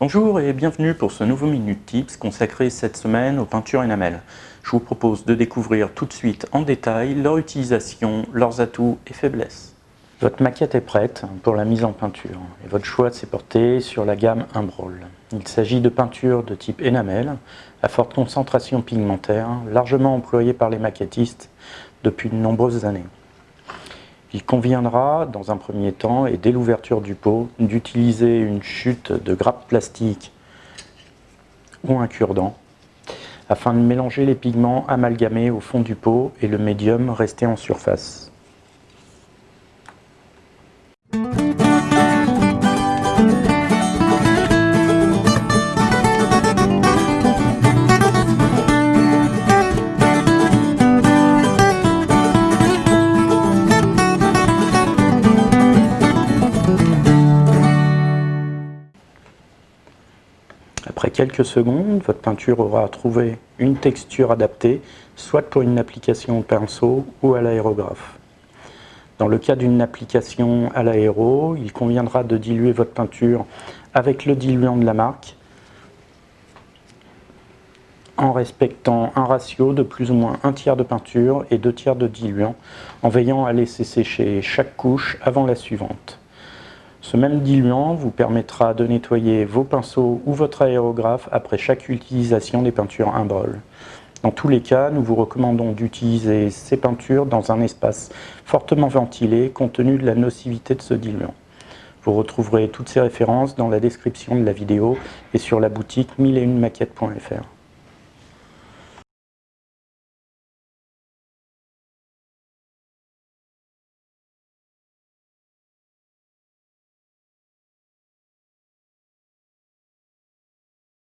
Bonjour et bienvenue pour ce nouveau Minute Tips consacré cette semaine aux peintures enamel. Je vous propose de découvrir tout de suite en détail leur utilisation, leurs atouts et faiblesses. Votre maquette est prête pour la mise en peinture et votre choix s'est porté sur la gamme Imbrol. Il s'agit de peintures de type enamel à forte concentration pigmentaire, largement employées par les maquettistes depuis de nombreuses années. Il conviendra, dans un premier temps, et dès l'ouverture du pot, d'utiliser une chute de grappe plastique ou un cure-dent afin de mélanger les pigments amalgamés au fond du pot et le médium resté en surface. Après quelques secondes, votre peinture aura trouvé une texture adaptée, soit pour une application au pinceau ou à l'aérographe. Dans le cas d'une application à l'aéro, il conviendra de diluer votre peinture avec le diluant de la marque en respectant un ratio de plus ou moins un tiers de peinture et deux tiers de diluant, en veillant à laisser sécher chaque couche avant la suivante. Ce même diluant vous permettra de nettoyer vos pinceaux ou votre aérographe après chaque utilisation des peintures Imbrol. Dans tous les cas, nous vous recommandons d'utiliser ces peintures dans un espace fortement ventilé compte tenu de la nocivité de ce diluant. Vous retrouverez toutes ces références dans la description de la vidéo et sur la boutique 1001maquettes.fr.